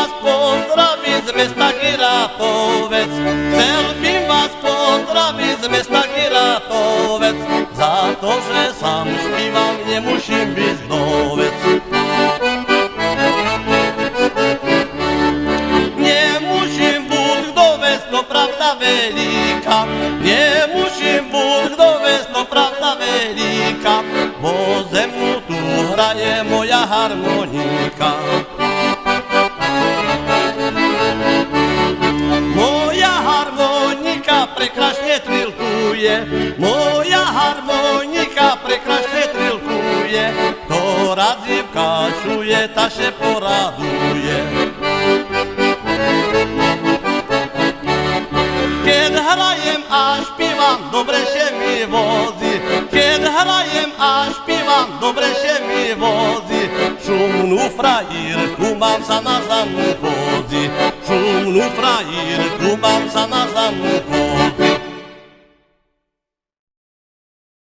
vás pozdraviť z mesta Giratovec. Chcel vás pozdraviť z mesta Giratovec. Za to, že sám špívam, nemusím byť vdovec. Nemusím byť vdovec, to pravda veľká. Nemusím byť vdovec, to pravda veľká. Bo ze mnou tu hraje moja harmonika. Prekrásne trilkuje, moja harmonika prekrásne trilkuje, to radzivka čuje, ta še poraduje. Keď hrajem a špívam, dobre še mi vozí, keď hrajem a špívam, dobre še mi vozí, šumnú frajírku mám sa na zamu vozí, šumnú frajírku mám sa na zamu vozí.